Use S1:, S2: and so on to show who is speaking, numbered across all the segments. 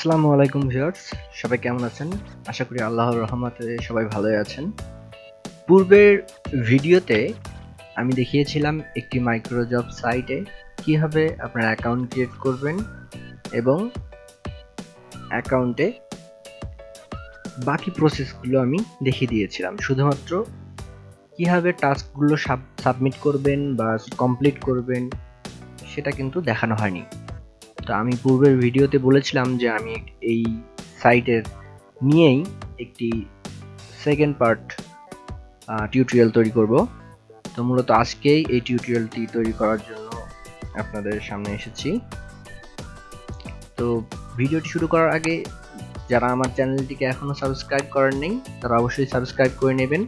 S1: আসসালামু আলাইকুম ভিউয়ার্স, সবাই কেমন আছেন? আশা করি আল্লাহর রহমতে সবাই ভালোই আছেন। পূর্বের ভিডিওতে আমি দেখিয়েছিলাম একটি মাইক্রোজব সাইটে কীভাবে আপনার অ্যাকাউন্ট ক্রিয়েট করবেন এবং অ্যাকাউন্টে বাকি প্রসেসগুলো আমি দেখিয়ে দিয়েছিলাম। শুধুমাত্র কীভাবে টাস্কগুলো সাবমিট করবেন বা কমপ্লিট করবেন, সেটা কিন্তু দেখানো হয়নি। তো আমি পূর্বের ভিডিওতে বলেছিলাম যে আমি এই সাইটের নিয়েই একটি সেকেন্ড পার্ট টিউটোরিয়াল তৈরি করব। তো মূলত আজকেই এই টিউটোরিয়ালটি তৈরি করার জন্য আপনাদের সামনে এসেছি। তো ভিডিওটি শুরু করার আগে যারা আমার চ্যানেলটিকে এখনও সাবস্ক্রাইব করেন নেই তারা অবশ্যই সাবস্ক্রাইব করে নেবেন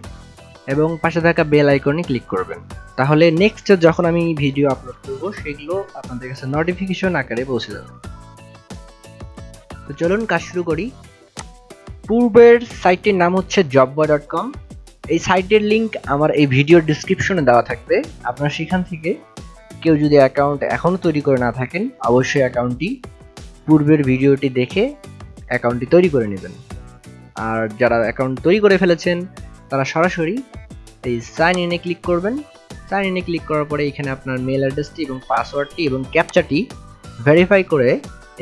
S1: এবং পাশে থাকা বেল আইকনে ক্লিক করবেন। তাহলে নেক্সট যখন আমি ভিডিও আপলোড করব, সেগুলো আপনাদের কাছে নোটিফিকেশন আকারে পৌঁছে যাবে। তো চলুন কাজ শুরু করি। পূর্বের সাইটটির নাম হচ্ছে জববা ডট কম এই সাইটের লিংক আমার এই ভিডিওর ডিসক্রিপশনে দেওয়া থাকবে। আপনারা সেখান থেকে কেউ যদি অ্যাকাউন্ট এখনও তৈরি করে না থাকেন, অবশ্যই অ্যাকাউন্টটি পূর্বের ভিডিওটি দেখে অ্যাকাউন্টটি তৈরি করে নেবেন। আর যারা অ্যাকাউন্ট তৈরি করে ফেলেছেন, তারা সরাসরি এই সাইন ইনে ক্লিক করবেন। সাইন ইনে ক্লিক করার পরে এখানে আপনার মেল অ্যাড্রেসটি এবং পাসওয়ার্ডটি এবং ক্যাপচাটি ভেরিফাই করে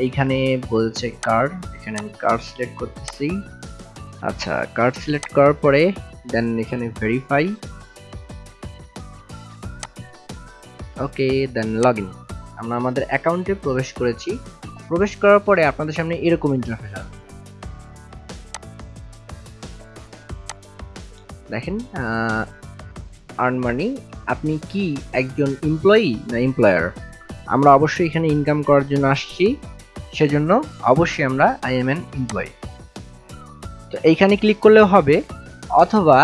S1: এইখানে বলছে কার্ড এখানে আমি কার্ড সিলেক্ট করতেছি। আচ্ছা কার্ড সিলেক্ট করার পরে দেন এখানে verify okay then log in আমরা আমাদের অ্যাকাউন্টে প্রবেশ করেছি। প্রবেশ করার পরে আপনাদের সামনে এরকম ইন্টারফেস আসবে। দেখেন আর্ন মানি আপনি কি একজন এমপ্লয়ি না এমপ্লয়ার আমরা অবশ্যই এখানে ইনকাম করার জন্য আসছি। সেজন্য অবশ্যই আমরা আই এম এন এমপ্লয়ি তো এইখানে ক্লিক করলেও হবে, অথবা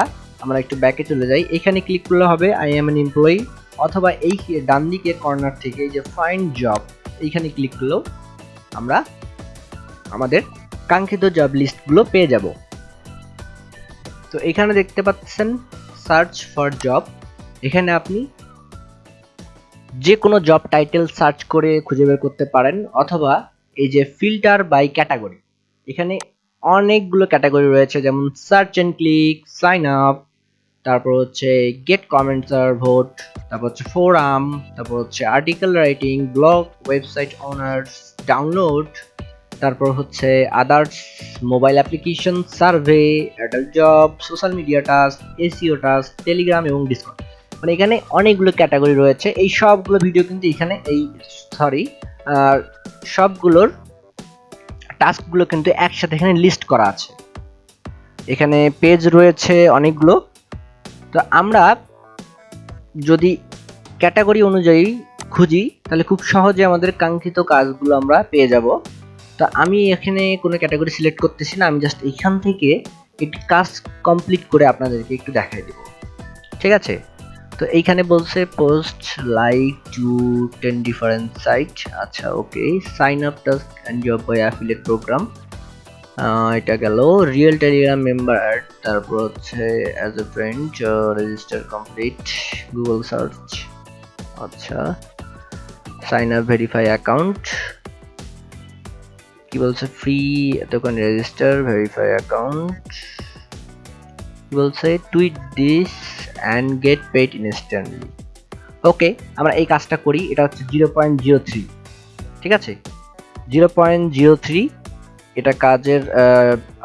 S1: আমরা একটু ব্যাকে চলে যাই। এখানে ক্লিক করলে হবে আই এম এন এমপ্লয়ি অথবা এই ডান দিকের কর্নার থেকে এই যে ফাইন্ড জব এইখানে ক্লিক করলেও আমরা আমাদের কাঙ্ক্ষিত জব লিস্টগুলো পেয়ে যাব। তো এখানে দেখতে পাচ্ছেন সার্চ ফর জব এখানে আপনি যে কোনো জব টাইটেল সার্চ করে খুঁজে বের করতে পারেন, অথবা এই যে ফিল্টার বাই ক্যাটাগরি এখানে অনেকগুলো ক্যাটাগরি রয়েছে, যেমন search and click sign up তারপর হচ্ছে গেট কমেন্টস আর ভোট তারপর হচ্ছে ফোরাম তারপর হচ্ছে article writing blog website owners download তারপর হচ্ছে others mobile application survey adult job social media task SEO task Telegram এবং ডিসকর্ড মানে এখানে অনেকগুলো ক্যাটাগরি রয়েছে। এই সবগুলো ভিডিও কিন্তু এখানে এই সরি আর সবগুলোর টাস্কগুলো কিন্তু একসাথে এখানে লিস্ট করা আছে। এখানে পেজ রয়েছে অনেকগুলো। তো আমরা যদি ক্যাটাগরি অনুযায়ী খুঁজি, তাহলে খুব সহজে আমাদের কাঙ্ক্ষিত কাজগুলো আমরা পেয়ে যাব। তো আমি এখানে কোনো ক্যাটাগরি সিলেক্ট করতেছি না, আমি জাস্ট এখান থেকে একটি কাজ কমপ্লিট করে আপনাদেরকে একটু দেখাই দেব। ঠিক আছে? তো এইখানে বলছে post like to ten different site আচ্ছা okay sign up task and job by affiliate program এটা গেল। রিয়েল টেলিগ্রাম মেম্বার তারপর হচ্ছে as a friend register complete Google search আচ্ছা সাইন আপ ভেরিফাই অ্যাকাউন্ট কি বলছে? ফ্রি এতক্ষণ রেজিস্টার ভেরিফাই অ্যাকাউন্ট কি বলছে? Tweet this and get paid instantly okay আমরা এই কাজটা করি, এটা হচ্ছে জিরো পয়েন্ট জিরো থ্রি ঠিক আছে? জিরো পয়েন্ট জিরো থ্রি এটা কাজের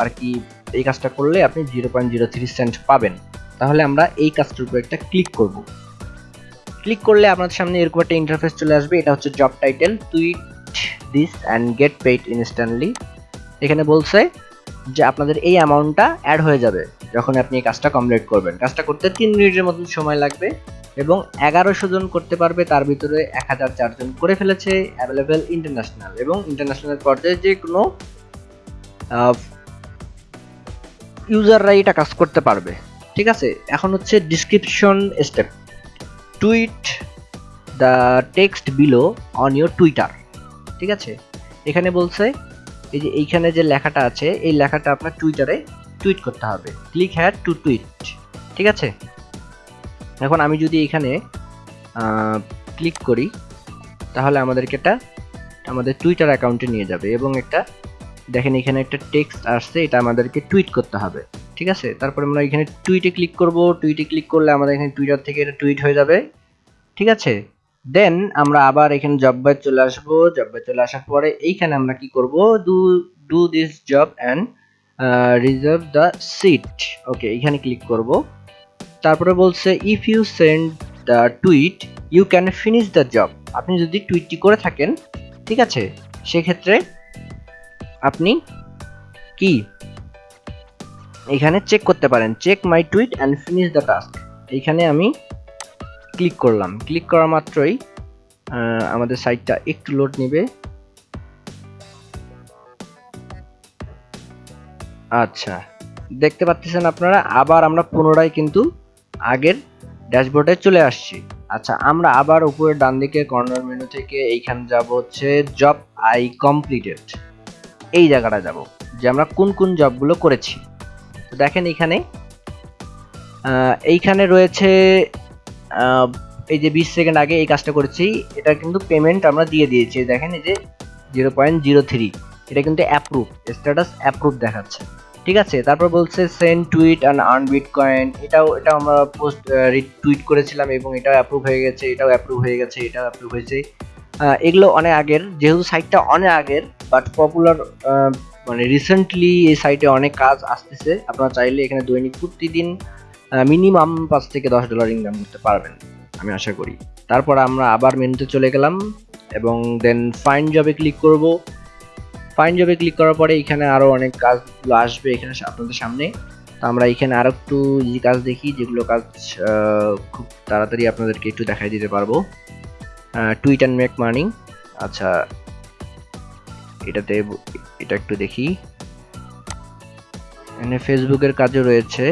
S1: আর কি, এই কাজটা করলে আপনি zero point zero three cent পাবেন। তাহলে আমরা এই কাজটার উপর একটা ক্লিক করব। ক্লিক করলে আপনার সামনে এরকম একটা ইন্টারফেস চলে আসবে, এটা হচ্ছে job title tweet this and get paid instantly এখানে বলছে যে আপনাদের এই অ্যামাউন্টটা অ্যাড হয়ে যাবে যখন আপনি এই কাজটা কমপ্লিট করবেন। কাজটা করতে তিন মিনিটের মতন সময় লাগবে এবং এগারোশো জন করতে পারবে, তার ভিতরে এক হাজার চারজন করে ফেলেছে অ্যাভেলেবেল ইন্টারন্যাশনাল এবং ইন্টারন্যাশনাল পর্যায়ে যে কোনো ইউজাররা এটা কাজ করতে পারবে। ঠিক আছে? এখন হচ্ছে description step tweet the text below on your Twitter ঠিক আছে? এখানে বলছে, এই যে এইখানে যে লেখাটা আছে, এই লেখাটা আপনার টুইটারে টুইট করতে হবে। ক্লিক হ্যাড টু টুইট ঠিক আছে? এখন আমি যদি এখানে ক্লিক করি, তাহলে আমাদেরকে এটা আমাদের টুইটার অ্যাকাউন্টে নিয়ে যাবে এবং একটা, দেখেন এখানে একটা টেক্সট আসছে, এটা আমাদেরকে টুইট করতে হবে, ঠিক আছে? তারপরে আমরা এখানে টুইটে ক্লিক করব টুইটে ক্লিক করলে আমাদের এখানে টুইটার থেকে এটা টুইট হয়ে যাবে, ঠিক আছে? দেন আমরা আবার এখানে জব বাই চলে আসব। জব বাই চলে আসার পরে এইখানে আমরা কি করব? Do do this job and reserve the seat okay এখানে ক্লিক করব। তারপরে বলছে if you send the tweet you can finish the job আপনি যদি টুইটটি করে থাকেন, ঠিক আছে? সেক্ষেত্রে আপনি কি? এখানে চেক করতে পারেন। Check my tweet and finish the task এইখানে আমি ক্লিক করলাম। ক্লিক করা মাত্রই আমাদের সাইটটা একটু লোড নেবে। আচ্ছা দেখতে পাচ্ছেন আপনারা, আবার আমরা পুনরায় কিন্তু আগের ড্যাশবোর্ডে চলে আসছি। আচ্ছা আমরা আবার উপরে ডান দিকে কর্নার মেনু থেকে এইখানে যাব হচ্ছে জব আই কমপ্লিটেড এই জায়গাটা যাব, যে আমরা কোন কোন জবগুলো করেছি। দেখেন এখানে এইখানে রয়েছে এই যে বিশ সেকেন্ড আগে এই কাজটা করেছি, এটা কিন্তু পেমেন্ট আমরা দিয়ে দিয়েছি। দেখেন এই যে জিরো পয়েন্ট জিরো থ্রি এটা কিন্তু অ্যাপ্রুভ স্ট্যাটাস অ্যাপ্রুভ দেখাচ্ছে। ঠিক আছে? তারপর বলছে send tweet and earn bitcoin এটাও এটা আমরা পোস্ট টুইট করেছিলাম এবং এটাও অ্যাপ্রুভ হয়ে গেছে, এটাও অ্যাপ্রুভ হয়ে গেছে, এটাও অ্যাপ্রুভ হয়েছে। এগুলো অনেক আগের, যেহেতু সাইটটা অনেক আগের বাট পপুলার মানে রিসেন্টলি এই সাইটে অনেক কাজ আসতেছে। আপনারা চাইলে এখানে দৈনিক প্রতিদিন মিনিমাম পাঁচ থেকে দশ ডলার ইনকাম করতে পারবেন, আমি আশা করি। তারপর আমরা আবার মেনুতে চলে গেলাম এবং দেন ফাইন জবে ক্লিক করব। ফাইন জবে ক্লিক করার পরে এখানে আরও অনেক কাজগুলো আসবে এখানে আপনাদের সামনে। তো আমরা এখানে আরও একটু ইজি কাজ দেখি, যেগুলো কাজ খুব তাড়াতাড়ি আপনাদেরকে একটু দেখাই দিতে পারব। টুইট অ্যান্ড মেক মার্নিং আচ্ছা এটাতে এটা একটু দেখি। এখানে ফেসবুকের কাজও রয়েছে।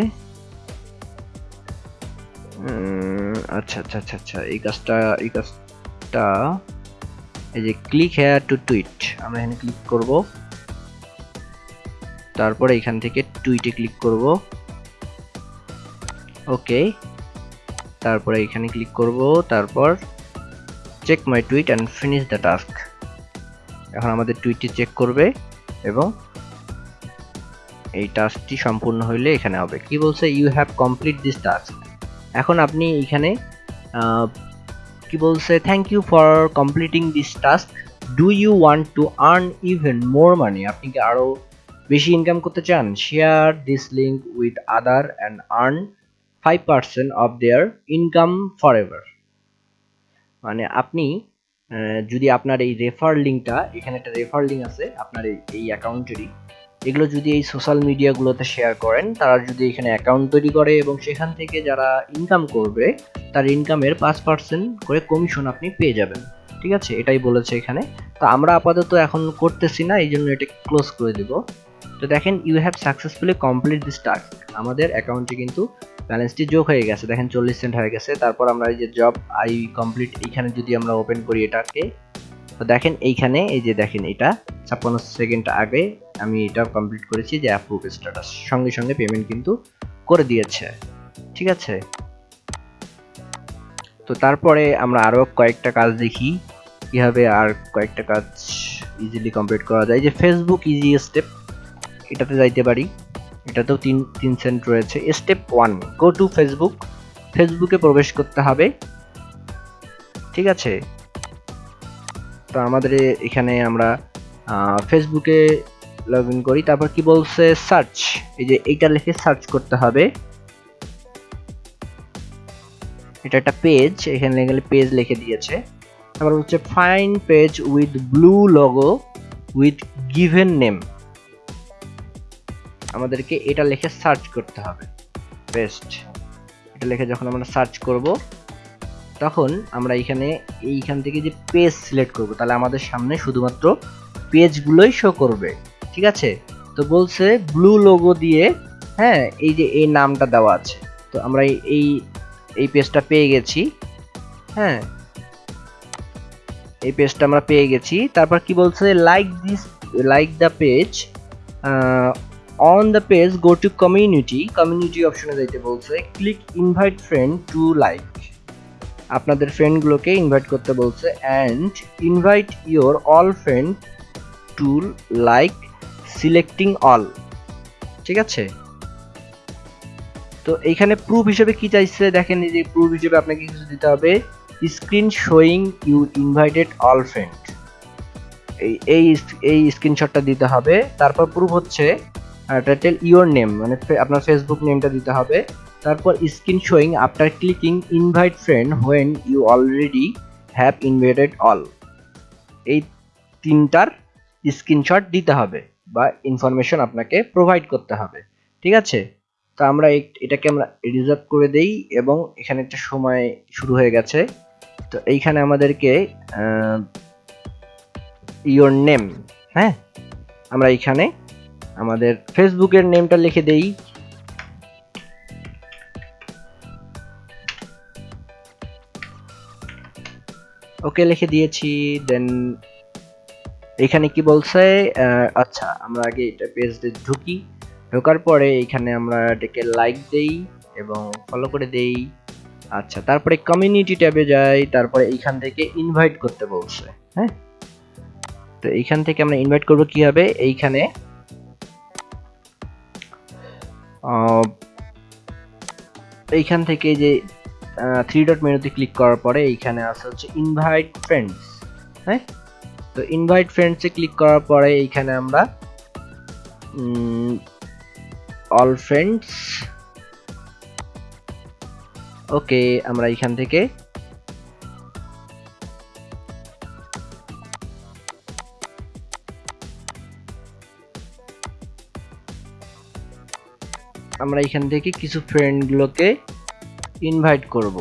S1: আচ্ছা আচ্ছা আচ্ছা আচ্ছা এই কাজটা এই কাজটা, এই যে ক্লিক হেয়ার টু টুইট আমরা এখানে ক্লিক করব। তারপরে এখান থেকে টুইটে ক্লিক করব। ওকে তারপরে এখানে ক্লিক করব, তারপর check my tweet and finish the task এখন আমাদের টুইটটি চেক করবে এবং এই টাস্কটি সম্পূর্ণ হইলে এখানে হবে। কি বলছে? You have complete this task এখন আপনি এখানে কি বলছে thank you for completing this task do you want to earn even more money আপনি কি আরও বেশি ইনকাম করতে চান? Share this link with other and earn five percent of their income forever মানে আপনি যদি আপনার এই রেফার লিঙ্কটা এখানে একটা রেফার লিঙ্ক আছে, আপনার এই অ্যাকাউন্টেরই এগুলো যদি এই সোশ্যাল মিডিয়াগুলোতে শেয়ার করেন, তারা যদি এখানে অ্যাকাউন্ট তৈরি করে এবং সেখান থেকে যারা ইনকাম করবে, তার ইনকামের পাঁচ পার্সেন্ট করে কমিশন আপনি পেয়ে যাবেন। ঠিক আছে? এটাই বলেছে এখানে। তো আমরা আপাতত এখন করতেছি না এই জন্য এটা ক্লোজ করে দেব। তো দেখেন you have successfully complete this task আমাদের অ্যাকাউন্টে কিন্তু ব্যালেন্সটি যোগ হয়ে গেছে। দেখেন, চল্লিশ সেন্ট হয়ে গেছে। তারপর আমরা এই যে জব আই কমপ্লিট এইখানে যদি আমরা ওপেন করি এটাকে, তো দেখেন, এইখানে, এই যে দেখেন এটা, ছাপ্পান্ন সেকেন্ড আগে আমি এটা কমপ্লিট করেছি যে অ্যাপ্রুভ স্ট্যাটাস সঙ্গে সঙ্গে পেমেন্ট কিন্তু করে দিয়েছে। ঠিক আছে? তো তারপরে আমরা আরও কয়েকটা কাজ দেখি। কীভাবে আর কয়েকটা কাজ ইজিলি কমপ্লিট করা যায়। যে ফেসবুক ইজি স্টেপ এটাতে যাইতে পারি। এটাতেও তিন তিন সেন্ট রয়েছে। Step one go to Facebook ফেসবুকে প্রবেশ করতে হবে। ঠিক আছে? তো আমাদের এখানে আমরা ফেসবুকে লগ ইন করি, তারপর কি বলছে সার্চ এই যে এইটা লিখে সার্চ করতে হবে। এটা একটা পেজ এখানে গেলে পেজ লিখে দিয়েছে। তারপর হচ্ছে find page with blue logo with given name আমাদেরকে এটা লিখে সার্চ করতে হবে। বেস্ট এটা লিখে যখন আমরা সার্চ করব, তখন আমরা এখানে, এইখান থেকে যে পেজ সিলেক্ট করব, তাহলে আমাদের সামনে শুধুমাত্র পেজগুলোই শো করবে। ঠিক আছে? তো বলছে ব্লু লোগো দিয়ে হ্যাঁ এই যে এই নামটা দেওয়া আছে। তো আমরা এই এই পেজটা পেয়ে গেছি। হ্যাঁ। এই পেজটা আমরা পেয়ে গেছি। তারপর কি বলছে? Like this like the page on the page go to community community অপশনে যাইতে বলছে click invite friend to like আপনাদের ফ্রেন্ডগুলোকে ইনভাইট করতে বলছে and invite your all friend to like selecting all, ঠিক আছে? তো এইখানে প্রুফ হিসেবে কি চাইছে? দেখেন যে প্রুফ হিসেবে আপনাকে কিছু দিতে হবে। Screen showing you invited all friend এই এই এই স্ক্রিনশটটা দিতে হবে। তারপর প্রুফ হচ্ছে টাইটেল ইওর নেম মানে আপনার ফেসবুক নেমটা দিতে হবে। তারপর screen showing after clicking invite friend when you already have invited all এই তিনটার স্ক্রিনশট দিতে হবে। বা ইনফরমেশন আপনাকে প্রোভাইড করতে হবে, ঠিক আছে? তো আমরা এটাকে আমরা রিজার্ভ করে দেই এবং এখানে একটা সময় শুরু হয়ে গেছে। তো এইখানে আমাদেরকে ইওর নেম হ্যাঁ? আমরা এখানে আমাদের ফেসবুকের নেমটা লিখে দেই। ওকে, লিখে দিয়েছি দেন এখানে কি বলছে? আচ্ছা আমরা আগে এটা পেজে ঢুকি। ঢোকার পরে এখানে আমরা এটাকে লাইক দেই এবং ফলো করে দেই। আচ্ছা তারপরে কমিউনিটি ট্যাবে যাই, তারপরে এইখান থেকে ইনভাইট করতে বলছে হ্যাঁ? তো এইখান থেকে আমরা ইনভাইট করব কীভাবে? এইখানে এইখান থেকে যে থ্রি ডট মেনুতে ক্লিক করার পরে এইখানে আছে হচ্ছে ইনভাইট ফ্রেন্ডস হ্যাঁ? তো ইনভাইট ফ্রেন্ডসে ক্লিক করার পরে এইখানে আমরা অল ফ্রেন্ডস ওকে আমরা এইখান থেকে, আমরা এখান থেকে কিছু ফ্রেন্ডগুলোকে ইনভাইট করব।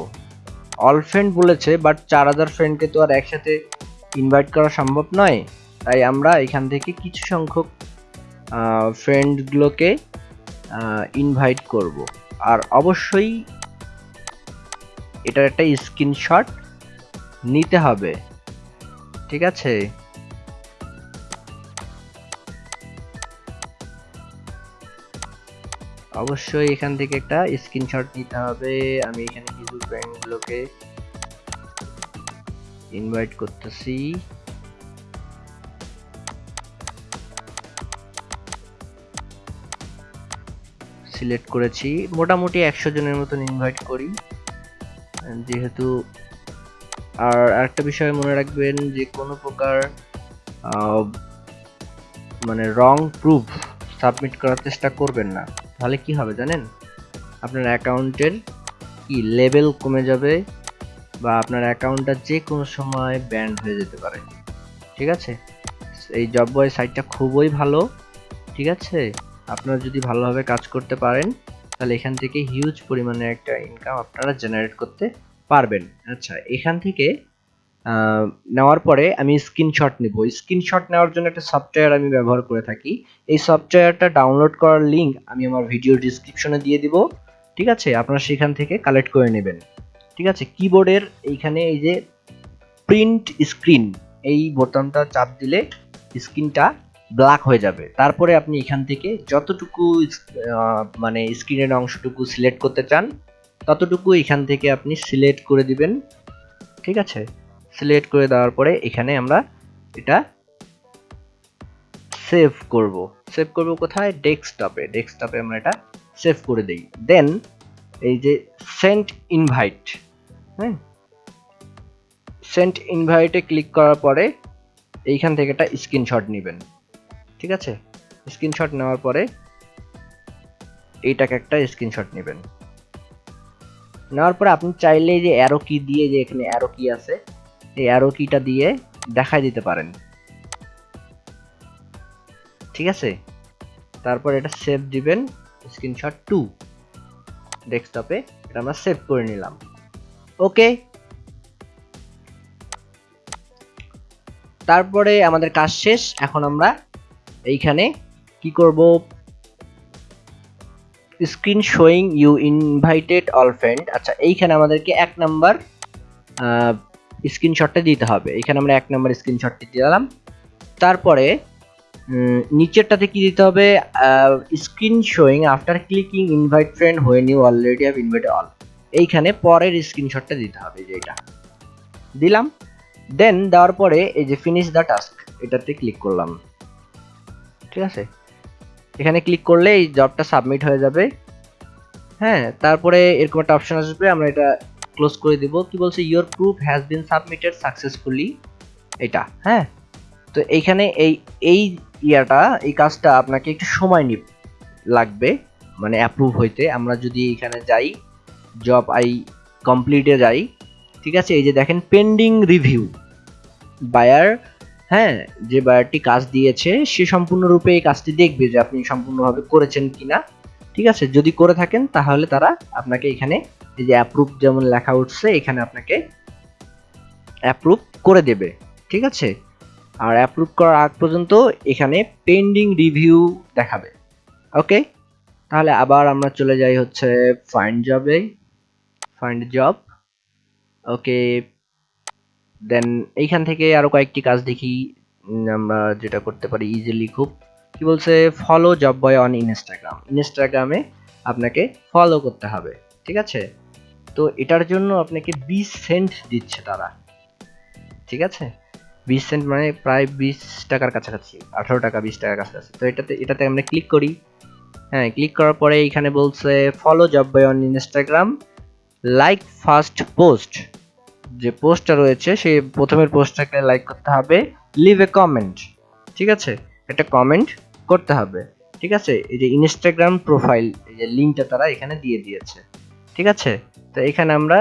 S1: অল ফ্রেন্ড বলেছে বাট চার হাজার ফ্রেন্ডকে তো আর একসাথে ইনভাইট করা সম্ভব নয়, তাই আমরা এখান থেকে কিছু সংখ্যক ফ্রেন্ডগুলোকে ইনভাইট করব। আর অবশ্যই এটার একটা স্ক্রিনশট নিতে হবে। ঠিক আছে? অবশ্যই এখান থেকে একটা স্ক্রিনশট নিতে হবে। আমি এখানে কিছু ফ্রেন্ডগুলোকে ইনভাইট করতেছি। সিলেক্ট করেছি। মোটামুটি একশো জনের মতন ইনভাইট করি। যেহেতু আর আরেকটা বিষয় মনে রাখবেন যে কোনো প্রকার মানে রং প্রুফ সাবমিট করার চেষ্টা করবেন না। তাহলে কি হবে জানেন? আপনার অ্যাকাউন্টের কি লেভেল কমে যাবে? বা আপনার অ্যাকাউন্টটা যে কোনো সময় ব্যান্ড হয়ে যেতে পারে। ঠিক আছে? এই জব বয় সাইটটা খুবই ভালো। ঠিক আছে? আপনারা যদি ভালোভাবে কাজ করতে পারেন, তাহলে এখান থেকে হিউজ পরিমাণে একটা ইনকাম আপনারা জেনারেট করতে পারবেন। আচ্ছা এখান থেকে নেওয়ার পরে আমি স্ক্রিনশট নিব। স্ক্রিনশট নেওয়ার জন্য একটা সফটওয়্যার আমি ব্যবহার করে থাকি। এই সফটওয়্যারটা ডাউনলোড করার লিংক আমি আমার ভিডিও ডিসক্রিপশনে দিয়ে দিব। ঠিক আছে? আপনারা সেখান থেকে কালেক্ট করে নেবেন। ঠিক আছে? কিবোর্ডের এইখানে এই যে প্রিন্ট স্ক্রিন এই বোতামটা চাপ দিলে স্ক্রিনটা ব্ল্যাক হয়ে যাবে। তারপরে আপনি এখান থেকে যতটুকু মানে স্ক্রিনের অংশটুকু সিলেক্ট করতে চান, ততটুকু এখান থেকে আপনি সিলেক্ট করে দিবেন। ঠিক আছে? সিলেক্ট করে দেওয়ার পরে এখানে আমরা এটা সেভ করব। সেভ করব কোথায়? ডেস্কটপে ডেস্কটপে আমরা এটা সেভ করে দেই। দেন এই যে সেন্ট ইনভাইট হ্যাঁ সেন্ট ইনভাইটে ক্লিক করার পরে এইখান থেকে একটা স্ক্রিনশট নেবেন। ঠিক আছে? স্ক্রিনশট নেওয়ার পরে এইটাকে একটা স্ক্রিনশট নেবেন। নেওয়ার পরে আপনি চাইলে যে অ্যারো কি দিয়ে যে এখানে অ্যারো কি আছে, এই অ্যারো কিটা দিয়ে দেখাই দিতে পারেন। ঠিক আছে? তারপর এটা সেভ দিবেন স্ক্রিনশট টু ডেস্কটপে এটা আমরা সেভ করে নিলাম। ওকে? তারপরে আমাদের কাজ শেষ। এখন আমরা এইখানে কি করব? Screen showing you invited all friend আচ্ছা এইখানে আমাদেরকে এক নাম্বার স্ক্রিনশটটা দিতে হবে। এখানে আমরা এক নাম্বার স্ক্রিনশটটি দিলাম। তারপরে নিচেরটাতে কি দিতে হবে? Screen showing after clicking invite friend when you already have invited all এইখানে পরের স্ক্রিনশটটা দিতে হবে যেটা দিলাম। দেন দেওয়ার পরে এই যে ফিনিশ দ্য টাস্ক এটাতে ক্লিক করলাম। ঠিক আছে? এখানে ক্লিক করলে এই জবটা সাবমিট হয়ে যাবে। হ্যাঁ তারপরে এরকম একটা অপশন আসবে, আমরা এটা ক্লোজ করে দিব। কি বলছে? Your proof has been submitted successfully এটা হ্যাঁ? তো এইখানে এই এই ইয়াটা, এই কাজটা আপনাকে একটু সময় নি লাগবে মানে অ্যাপ্রুভ হইতে। আমরা যদি এখানে যাই জব আই কমপ্লিটে যাই, ঠিক আছে? এই যে দেখেন পেন্ডিং রিভিউ বায়ার হ্যাঁ যে বায়ারটি কাজ দিয়েছে, সে সম্পূর্ণরূপে এই কাজটি দেখবে যে আপনি সম্পূর্ণভাবে করেছেন কিনা। ঠিক আছে? যদি করে থাকেন, তাহলে তারা আপনাকে এখানে এই যে অ্যাপ্রুভ যেমন লেখা উঠছে, এখানে আপনাকে অ্যাপ্রুভ করে দেবে। ঠিক আছে? আর অ্যাপ্রুভ করার আগ পর্যন্ত এখানে পেন্ডিং রিভিউ দেখাবে। ওকে তাহলে আবার আমরা চলে যাই হচ্ছে ফাইন্ড জবে ফাইন্ড জব ওকে দেন এইখান থেকে আরও কয়েকটি কাজ দেখি। আমরা যেটা করতে পারি ইজিলি খুব। কি বলছে? Follow job boy on Instagram ইনস্টাগ্রামে আপনাকে ফলো করতে হবে, ঠিক আছে? তো এটার জন্য আপনাকে বিশ সেন্ট দিচ্ছে তারা, ঠিক আছে? বিশ সেন্ট মানে প্রায় বিশ টাকার কাছাকাছি, আঠারো টাকা, বিশ টাকার কাছাকাছি। তো এটাতে এটাতে আমরা ক্লিক করি। হ্যাঁ ক্লিক করার পরে এখানে বলছে follow job boy on Instagram like first post যে পোস্টটা রয়েছে, সেই প্রথমের পোস্টটাকে লাইক করতে হবে। লিভ এ কমেন্ট ঠিক আছে? একটা কমেন্ট করতে হবে। ঠিক আছে? এই যে ইনস্টাগ্রাম প্রোফাইল এই যে লিঙ্কটা তারা এখানে দিয়ে দিয়েছে। ঠিক আছে? তো এখানে আমরা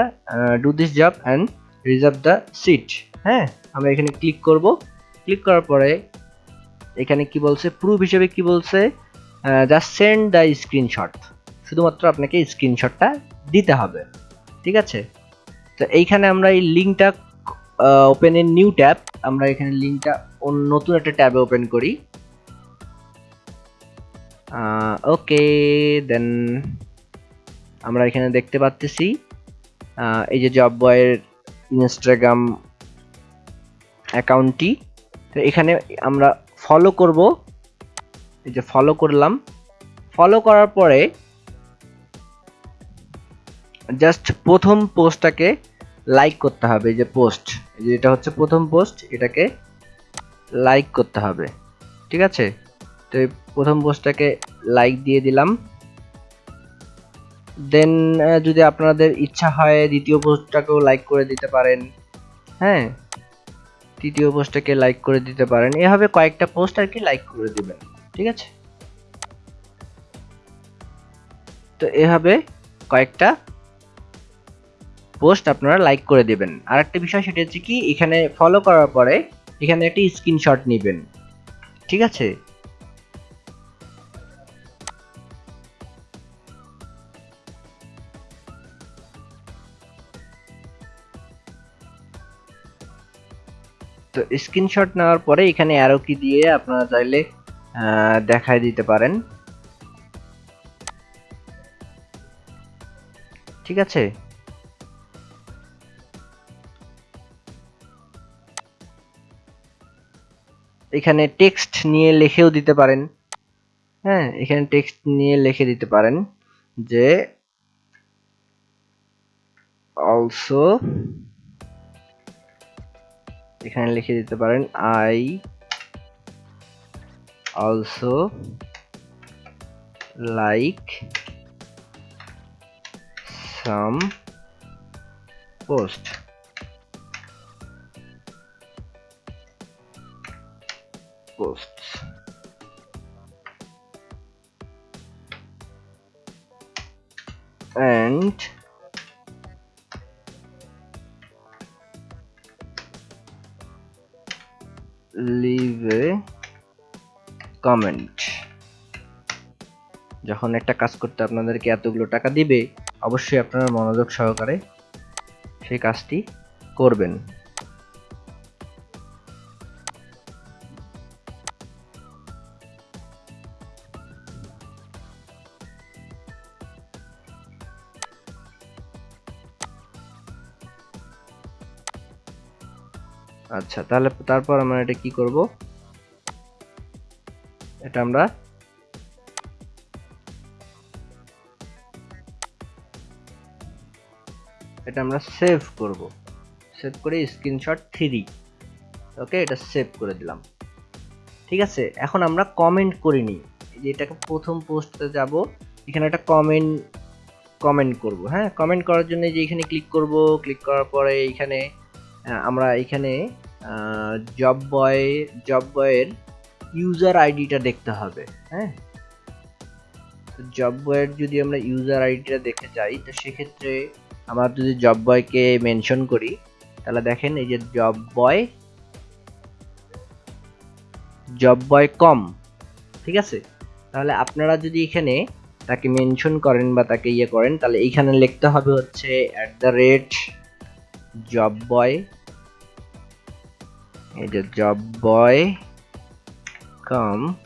S1: do this job and reserve the seat হ্যাঁ? আমরা এখানে ক্লিক করব। ক্লিক করার পরে এখানে কি বলছে? প্রুফ হিসেবে কি বলছে? জাস্ট সেন্ড দ্য স্ক্রিনশট শুধুমাত্র আপনাকে স্ক্রিনশটটা দিতে হবে। ঠিক আছে? তো এইখানে আমরা এই লিঙ্কটা ওপেন এর নিউ ট্যাব আমরা এখানে লিঙ্কটা নতুন একটা ট্যাবে ওপেন করি। ওকে দেন আমরা এখানে দেখতে পাচ্ছি এই যে জব বয়ের ইনস্টাগ্রাম অ্যাকাউন্টটি তো এখানে আমরা ফলো করব। এই যে ফলো করলাম। ফলো করার পরে জাস্ট প্রথম পোস্টটাকে লাইক করতে হবে যে পোস্ট এটা হচ্ছে প্রথম পোস্ট, এটাকে লাইক করতে হবে, ঠিক আছে? তো প্রথম পোস্টটাকে লাইক দিয়ে দিলাম। দেন যদি আপনাদের ইচ্ছা হয় দ্বিতীয় পোস্টটাকেও লাইক করে দিতে পারেন হ্যাঁ? তৃতীয় পোস্টটাকে লাইক করে দিতে পারেন, এভাবে কয়েকটা পোস্ট আর কি লাইক করে দিবেন, ঠিক আছে? তো এভাবে কয়েকটা পোস্ট আপনারা লাইক করে দেবেন। আর একটা বিষয় সেটা হচ্ছে কি, এখানে ফলো করার পরে এখানে একটি স্ক্রিনশট নেবেন। ঠিক আছে? তো স্ক্রিনশট নেওয়ার পরে এখানে অ্যারো কি দিয়ে আপনারা চাইলে দেখায় দিতে পারেন। ঠিক আছে? এখানে টেক্সট নিয়ে লিখেও দিতে পারেন। হ্যাঁ এখানে টেক্সট নিয়ে লিখে দিতে পারেন যে অলসো এখানে লিখে দিতে পারেন I also like some post posts. And leave a comment. যখন একটা কাজ করতে আপনাদেরকে এতগুলো টাকা দিবে, অবশ্যই আপনারা মনোযোগ সহকারে সেই কাজটি করবেন আচ্ছা তাহলে তারপর আমরা এটা কি করব? এটা আমরা এটা আমরা সেভ করব। সেভ করে স্ক্রিনশট থ্রি ওকে এটা সেভ করে দিলাম। ঠিক আছে, এখন আমরা কমেন্ট করিনি এটাকে প্রথম পোস্টে যাব, এখানে একটা কমেন্ট কমেন্ট করব হ্যাঁ? কমেন্ট করার জন্য যে এখানে ক্লিক করব ক্লিক করার পরে এইখানে আমরা এখানে জব বয় জব বয়ের ইউজার আইডিটা দেখতে হবে হ্যাঁ? জব বয়ের যদি আমরা ইউজার আইডিটা দেখতে চাই তো সেক্ষেত্রে আমরা যদি জব বয়কে মেনশন করি, তাহলে দেখেন এই যে জব বয় জব বয় কম ঠিক আছে? তাহলে আপনারা যদি এখানে তাকে মেনশন করেন বা তাকে ইয়ে করেন, তাহলে এইখানে লিখতে হবে হচ্ছে at the rate job boy good job boy. Come.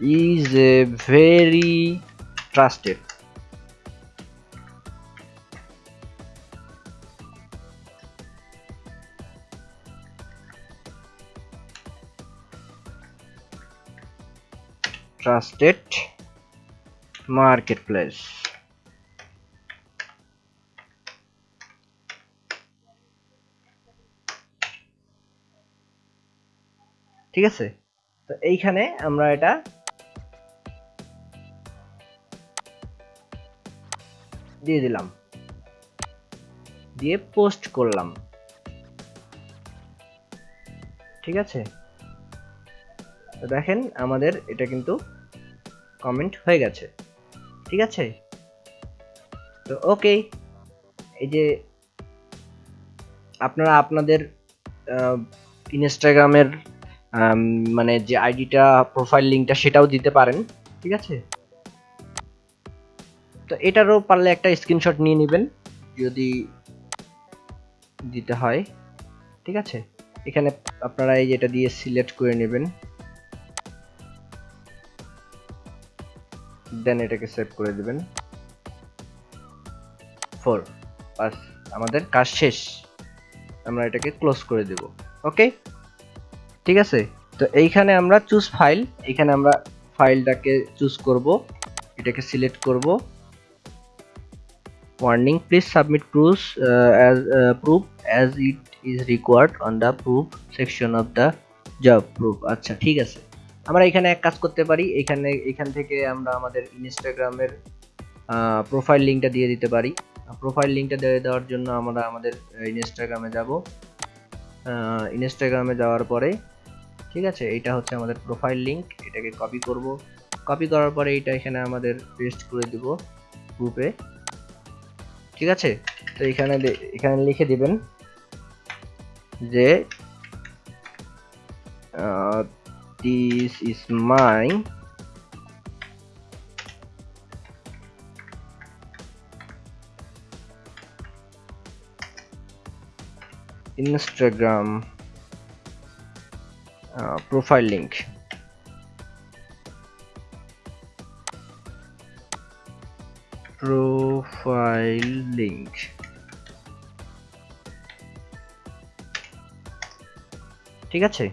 S1: Is a very trusted. Trusted marketplace. ঠিক আছে? তো এইখানে আমরা এটা দিয়ে দিলাম। দিয়ে পোস্ট করলাম। ঠিক আছে? তো দেখেন আমাদের এটা কিন্তু কমেন্ট হয়ে গেছে। ঠিক আছে? তো ওকে এই যে আপনারা আপনাদের ইনস্টাগ্রামের মানে যে আইডিটা প্রোফাইল লিঙ্কটা সেটাও দিতে পারেন, ঠিক আছে? তো এটারও পারলে একটা স্ক্রিনশট নিয়ে নেবেন, যদি দিতে হয়, ঠিক আছে? এখানে আপনারা এই যেটা দিয়ে সিলেক্ট করে নেবেন দেন এটাকে সেভ করে দেবেন। ফোর বাস, আমাদের কাজ শেষ। আমরা এটাকে ক্লোজ করে দেব ওকে ঠিক আছে? তো এইখানে আমরা চুজ ফাইল এখানে আমরা ফাইলটাকে চুজ করব এটাকে সিলেক্ট করব। Submit proofs uh, as uh, proof as it is required on the proof section of the job proof. আচ্ছা ঠিক আছে। আমরা এখানে এক কাজ করতে পারি এখানে এখান থেকে আমরা আমাদের ইনস্টাগ্রামের প্রোফাইল লিঙ্কটা দিয়ে দিতে পারি। প্রোফাইল লিঙ্কটা দিয়ে দেওয়ার জন্য আমরা আমাদের ইনস্টাগ্রামে যাব। ইনস্টাগ্রামে যাওয়ার পরে ঠিক আছে? এটা হচ্ছে আমাদের প্রোফাইল লিঙ্ক এটাকে কপি করব। কপি করার পরে এটা এখানে আমাদের পেস্ট করে দিব গ্রুপে ঠিক আছে? তো এখানে এখানে লিখে দিবেন যে this is my Instagram profile link profile link ঠিক আছে?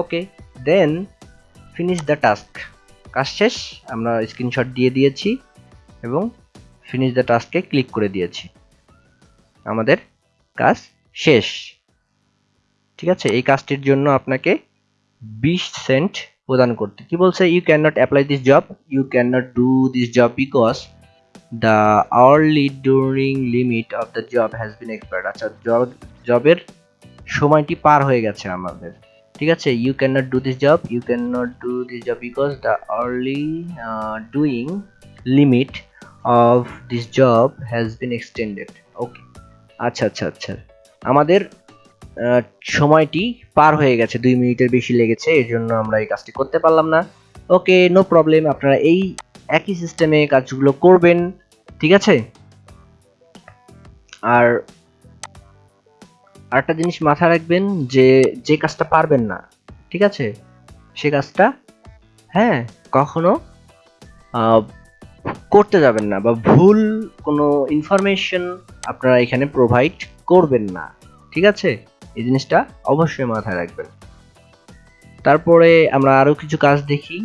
S1: Okay then finish the task কাজ শেষ, আমরা স্ক্রিনশট দিয়ে দিয়েছি এবং ফিনিশ দ্য টাস্কে ক্লিক করে দিয়েছি। আমাদের কাজ শেষ। ঠিক আছে, এই কাজটির জন্য আপনাকে বিশ সেন্ট প্রদান করতে। কি বলছে? You can not apply this job you can not do this job because the hourly during limit of the job has been expired আচ্ছা জব জবের সময়টি পার হয়ে গেছে আমাদের। ঠিক আছে you can not do this job you can not do this job because the early doing limit of this job has been extended okay আচ্ছা আচ্ছা আচ্ছা। আমাদের সময়টি পার হয়ে গেছে, দুই মিনিটের বেশি লেগেছে, এর জন্য আমরা এই কাজটি করতে পারলাম না। ওকে নো প্রবলেম আপনারা এই একই সিস্টেমে কাজগুলো করবেন, ঠিক আছে? আর আরেকটা জিনিস মাথায় রাখবেন যে যে কাজটা পারবেন না, ঠিক আছে? সে কাজটা হ্যাঁ কখনো করতে যাবেন না বা ভুল কোনো ইনফরমেশন আপনারা এখানে প্রোভাইড করবেন না। ঠিক আছে? এই জিনিসটা অবশ্যই মাথায় রাখবেন। তারপরে আমরা আরও কিছু কাজ দেখি।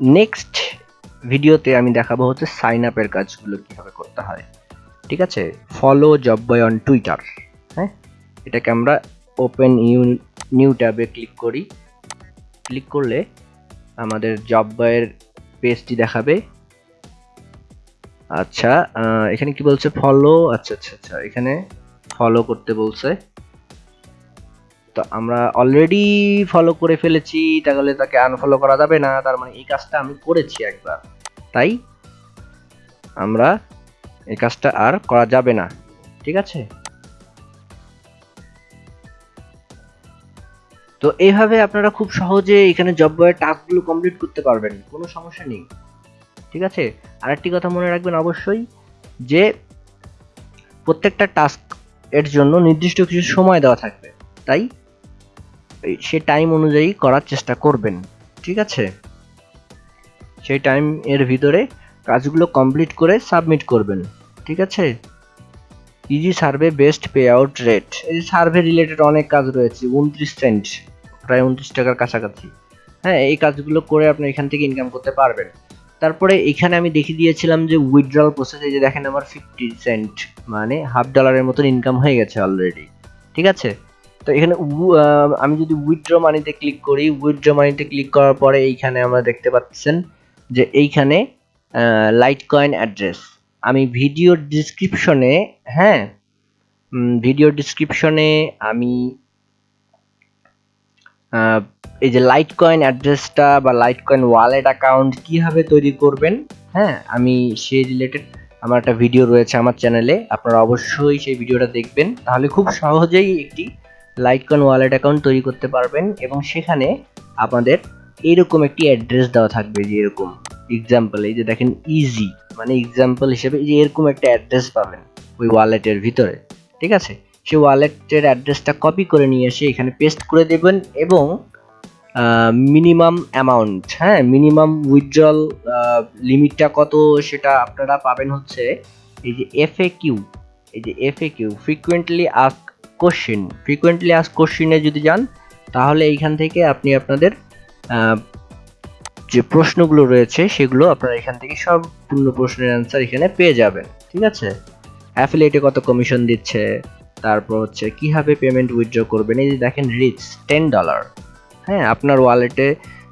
S1: নেক্সট ভিডিওতে আমি দেখাবো হচ্ছে সাইন আপের কাজগুলো কীভাবে করতে হয়। ঠিক আছে? Follow job boy on Twitter হ্যাঁ? এটাকে আমরা ওপেন ইউ নিউ ট্যাবে ক্লিক করি। ক্লিক করলে আমাদের জব বয়ের পেজটি দেখাবে। আচ্ছা এখানে কি বলছে? ফলো আচ্ছা আচ্ছা আচ্ছা এখানে ফলো করতে বলছে। তো আমরা অলরেডি ফলো করে ফেলেছি, তাহলে তাকে আনফলো করা যাবে না, তার মানে এই কাজটা আমি করেছি একবার। তাই আমরা এই কাজটা আর করা যাবে না, ঠিক আছে? তো এইভাবে আপনারা খুব সহজে এখানে জব বয়ের টাস্কগুলো কমপ্লিট করতে পারবেন, কোনো সমস্যা নেই। ঠিক আছে? আরেকটি কথা মনে রাখবেন অবশ্যই যে প্রত্যেকটা টাস্ক এর জন্য নির্দিষ্ট কিছু সময় দেওয়া থাকবে। তাই সে টাইম অনুযায়ী করার চেষ্টা করবেন। ঠিক আছে? সেই টাইম এর ভিতরে কাজগুলো কমপ্লিট করে সাবমিট করবেন। ঠিক আছে? Easy survey best pay out rate এই সার্ভে রিলেটেড অনেক কাজ রয়েছে, উনত্রিশ সেন্ট প্রায় উনত্রিশ টাকার কাছাকাছি। হ্যাঁ এই কাজগুলো করে আপনি এখান থেকে ইনকাম করতে পারবেন। তারপরে এখানে আমি দেখিয়ে দিয়েছিলাম যে উইথড্রল প্রসেসে যে দেখেন আমার ফিফটি সেন্ট মানে হাফ ডলারের মতন ইনকাম হয়ে গেছে অলরেডি ঠিক আছে? তো এখানে আমি যদি উইথড্র মানিতে ক্লিক করি উইথড্র মানিতে ক্লিক করার পরে এইখানে আমরা দেখতে পাচ্ছেন যে এইখানে লাইট কয়েন অ্যাড্রেস আমি ভিডিও ডিসক্রিপশনে হ্যাঁ ভিডিও ডিসক্রিপশনে আমি এই যে লাইট কয়েন অ্যাড্রেসটা বা লাইট কয়েন ওয়ালেট অ্যাকাউন্ট কীভাবে তৈরি করবেন হ্যাঁ আমি সে রিলেটেড আমার একটা ভিডিও রয়েছে আমার চ্যানেলে আপনারা অবশ্যই সেই ভিডিওটা দেখবেন। তাহলে খুব সহজেই একটি লাইট কয়েন ওয়ালেট অ্যাকাউন্ট তৈরি করতে পারবেন এবং সেখানে আপনাদের এরকম একটি অ্যাড্রেস দেওয়া থাকবে যে এরকম। এক্সাম্পল এই যে দেখেন ইজি মানে এক্সাম্পল হিসেবে এই যে এরকম একটা অ্যাড্রেস পাবেন ওই ওয়ালেটের ভিতরে, ঠিক আছে? সেই ওয়ালেটের অ্যাড্রেসটা কপি করে নিয়ে এসে এখানে পেস্ট করে দেবেন এবং মিনিমাম অ্যামাউন্ট হ্যাঁ? মিনিমাম উইথড্রল লিমিটটা কত সেটা আপনারা পাবেন হচ্ছে এই যে এফ এ কিউ এই যে F A Q frequently ask question frequently ask কোশ্চিনে যদি যান, তাহলে এইখান থেকে আপনি আপনাদের যে প্রশ্নগুলো রয়েছে সেগুলো আপনারা এখান থেকে সম্পূর্ণ প্রশ্নের অ্যান্সার এখানে পেয়ে যাবেন, ঠিক আছে? অ্যাফিলিয়েটে কত কমিশন দিচ্ছে? তারপর হচ্ছে কীভাবে পেমেন্ট উইথড্র করবেন? এই যে দেখেন রিচ টেন ডলার হ্যাঁ আপনার ওয়ালেটে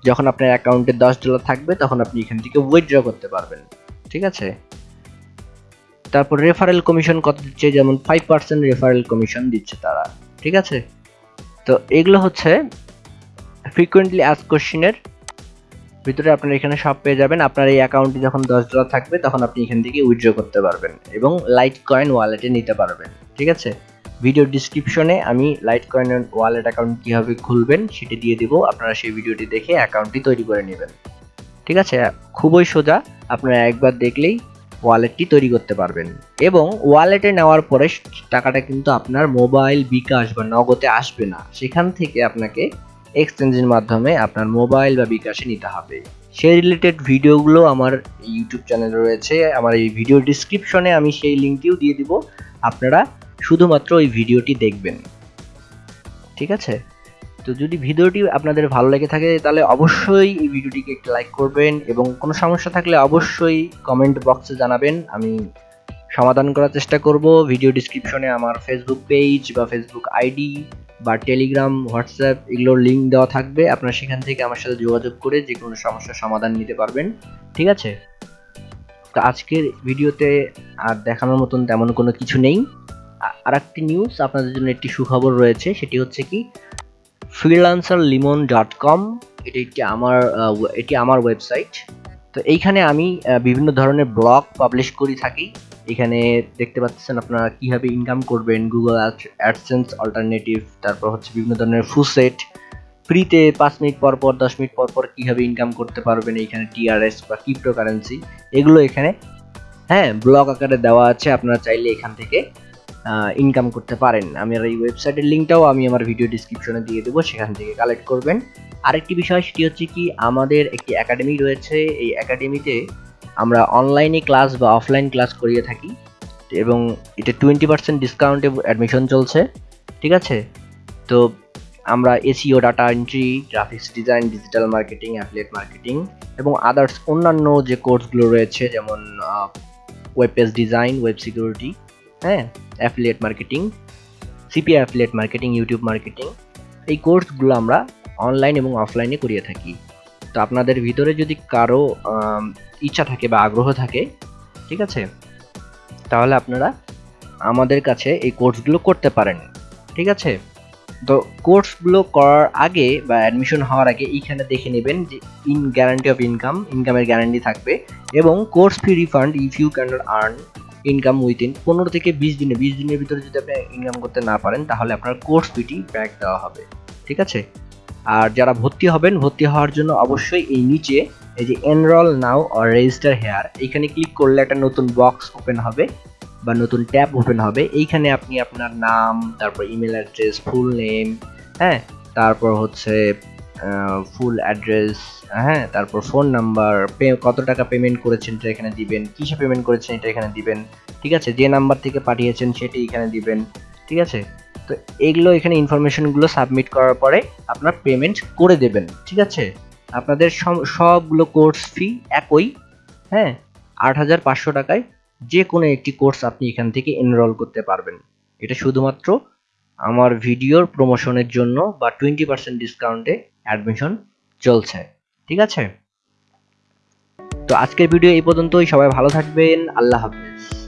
S1: যখন আপনার অ্যাকাউন্টে দশ ডলার থাকবে, তখন আপনি এখান থেকে উইথড্র করতে পারবেন। ঠিক আছে? তারপর রেফারেল কমিশন কত দিচ্ছে? যেমন ফাইভ পার্সেন্ট রেফারেল কমিশন দিচ্ছে তারা। ঠিক আছে? তো এগুলো হচ্ছে ফ্রিকুয়েন্টলি আস কোশ্চিনের ভিতরে আপনারা এখানে সব পেয়ে যাবেন। আপনার এই অ্যাকাউন্টে যখন দশ ডলার থাকবে, তখন আপনি এখান থেকে উইথড্র করতে পারবেন এবং লাইট কয়েন ওয়ালেটে নিতে পারবেন। ঠিক আছে? ভিডিও ডিসক্রিপশনে আমি লাইট কয়েনের ওয়ালেট অ্যাকাউন্ট কীভাবে খুলবেন সেটি দিয়ে দিব। আপনারা সেই ভিডিওটি দেখে অ্যাকাউন্টটি তৈরি করে নেবেন। ঠিক আছে? খুবই সোজা। আপনারা একবার দেখলেই ওয়ালেটটি তৈরি করতে পারবেন। এবং ওয়ালেটে নেওয়ার পরে টাকাটা কিন্তু আপনার মোবাইল বিকাশ বা নগদে আসবে না। সেখান থেকে আপনাকে এক্সচেঞ্জের মাধ্যমে আপনার মোবাইল বা বিকাশে নিতে হবে। সেই রিলেটেড ভিডিওগুলো আমার ইউটিউব চ্যানেলে রয়েছে। আমার এই ভিডিও ডিসক্রিপশনে আমি সেই লিঙ্কটিও দিয়ে দিব। আপনারা শুধুমাত্র ওই ভিডিওটি দেখবেন। ঠিক আছে? তো যদি ভিডিওটি আপনাদের ভালো লেগে থাকে, তাহলে অবশ্যই এই ভিডিওটিকে একটু লাইক করবেন এবং কোনো সমস্যা থাকলে অবশ্যই কমেন্ট বক্সে জানাবেন। আমি সমাধান করার চেষ্টা করব। ভিডিও ডিসক্রিপশনে আমার ফেসবুক পেজ বা ফেসবুক আইডি বা টেলিগ্রাম হোয়াটসঅ্যাপ এগুলোর লিঙ্ক দেওয়া থাকবে। আপনারা সেখান থেকে আমার সাথে যোগাযোগ করে যে কোনো সমস্যার সমাধান নিতে পারবেন। ঠিক আছে? তো আজকের ভিডিওতে আর দেখানোর মতন তেমন কোনো কিছু নেই। আর একটি নিউজ আপনাদের জন্য একটি সুখবর রয়েছে, সেটি হচ্ছে কি ফ্রিলান্সার লিমন ডট কম এটি একটি আমার এটি আমার ওয়েবসাইট তো এইখানে আমি বিভিন্ন ধরনের ব্লগ পাবলিশ করি থাকি। এখানে দেখতে পাচ্ছেন আপনারা কীভাবে ইনকাম করবেন গুগল অ্যাডসেন্স অল্টারনেটিভ তারপর হচ্ছে বিভিন্ন ধরনের ফুসেট ফ্রিতে পাঁচ মিনিট পর পর, দশ মিনিট পর পর কীভাবে ইনকাম করতে পারবেন, এইখানে টিআরএস বা ক্রিপ্টো কারেন্সি এগুলো এখানে হ্যাঁ ব্লগ আকারে দেওয়া আছে, আপনারা চাইলে এখান থেকে। ইনকাম করতে পারেন। আমি এই ওয়েবসাইটের লিঙ্কটাও আমি আমার ভিডিও ডিসক্রিপশনে দিয়ে দেবো, সেখান থেকে কালেক্ট করবেন। আরেকটি বিষয়, সেটি হচ্ছে কি, আমাদের একটি একাডেমি রয়েছে। এই একাডেমিতে আমরা অনলাইনে ক্লাস বা অফলাইন ক্লাস করিয়ে থাকি এবং এটা টোয়েন্টি পার্সেন্ট ডিসকাউন্টে অ্যাডমিশন চলছে, ঠিক আছে? তো আমরা SEO data entry graphics design digital marketing affiliate marketing এবং আদার্স অন্যান্য যে কোর্সগুলো রয়েছে, যেমন web page design web security হ্যাঁ? Affiliate marketing CPI affiliate marketing YouTube marketing এই কোর্সগুলো আমরা অনলাইন এবং অফলাইনে করিয়ে থাকি। তো আপনাদের ভিতরে যদি কারও ইচ্ছা থাকে বা আগ্রহ থাকে, ঠিক আছে? তাহলে আপনারা আমাদের কাছে এই কোর্সগুলো করতে পারেন, ঠিক আছে? তো কোর্সগুলো করার আগে বা অ্যাডমিশন হওয়ার আগে এইখানে দেখে নেবেন যে ইন গ্যারান্টি অফ ইনকাম ইনকামের গ্যারান্টি থাকবে এবং course fee refund if you can earn income within পনেরো থেকে বিশ দিনে, বিশ দিনের ভিতরে যদি আপনি ইনকাম করতে না পারেন, তাহলে আপনার কোর্স ফিটি ব্যাক দেওয়া হবে, ঠিক আছে? আর যারা ভর্তি হবেন, ভর্তি হওয়ার জন্য অবশ্যই এই নিচে এই যে enrol now or register here এইখানে ক্লিক করলে একটা নতুন বক্স ওপেন হবে বা নতুন ট্যাব ওপেন হবে। এইখানে আপনি আপনার নাম, তারপর ইমেল অ্যাড্রেস ফুল নেম হ্যাঁ? তারপর হচ্ছে ফুল অ্যাড্রেস হ্যাঁ তারপর ফোন নাম্বার পে কত টাকা পেমেন্ট করেছেন এটা এখানে দিবেন, কিসে পেমেন্ট করেছেন এটা এখানে দিবেন, ঠিক আছে? যে নাম্বার থেকে পাঠিয়েছেন সেটি এখানে দিবেন, ঠিক আছে? তো এগুলো এখানে ইনফরমেশনগুলো সাবমিট করার পরে আপনার পেমেন্ট করে দেবেন, ঠিক আছে? আপনাদের সব- সবগুলো কোর্স ফি একই হ্যাঁ? আট হাজার পাঁচশো টাকায় যে কোনো একটি কোর্স আপনি এখান থেকে এনরোল করতে পারবেন। এটা শুধুমাত্র আমার ভিডিওর প্রমোশনের জন্য বা টোয়েন্টি পার্সেন্ট ডিসকাউন্টে অ্যাডমিশন চলছে ঠিক আছে? তো আজকের ভিডিও এই পর্যন্তই সবাই ভালো থাকবেন আল্লাহ হাফেজ।